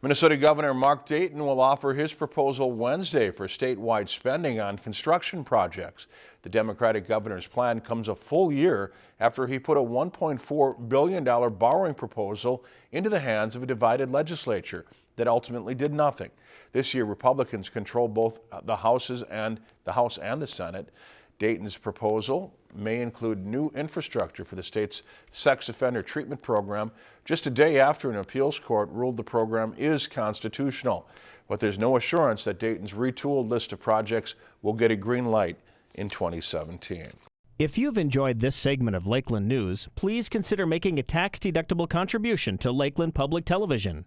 Minnesota Governor Mark Dayton will offer his proposal Wednesday for statewide spending on construction projects. The Democratic governor's plan comes a full year after he put a $1.4 billion borrowing proposal into the hands of a divided legislature that ultimately did nothing. This year, Republicans control both the Houses and the House and the Senate. Dayton's proposal may include new infrastructure for the state's sex offender treatment program just a day after an appeals court ruled the program is constitutional. But there's no assurance that Dayton's retooled list of projects will get a green light in 2017. If you've enjoyed this segment of Lakeland News, please consider making a tax-deductible contribution to Lakeland Public Television.